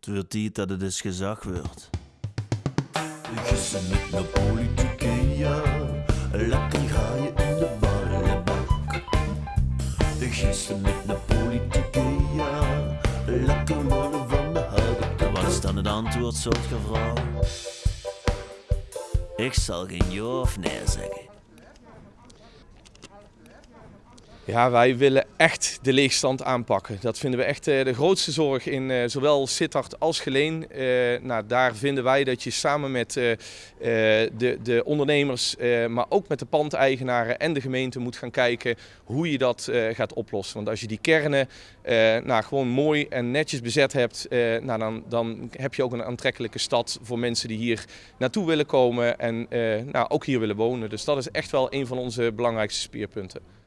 Het wordt tijd dat het eens gezag wordt. Gissen met de politieke, ja. Lekker ga je in de ballenbak. Gissen met de politieke, ja. Lekker worden van de houten Wat is dan het antwoord, soort vrouw? Ik zal geen ja of nee zeggen. Ja, wij willen echt de leegstand aanpakken. Dat vinden we echt eh, de grootste zorg in eh, zowel Sittard als Geleen. Eh, nou, daar vinden wij dat je samen met de, de ondernemers, maar ook met de pandeigenaren en de gemeente moet gaan kijken hoe je dat gaat oplossen. Want als je die kernen nou, gewoon mooi en netjes bezet hebt, nou, dan, dan heb je ook een aantrekkelijke stad voor mensen die hier naartoe willen komen en nou, ook hier willen wonen. Dus dat is echt wel een van onze belangrijkste speerpunten.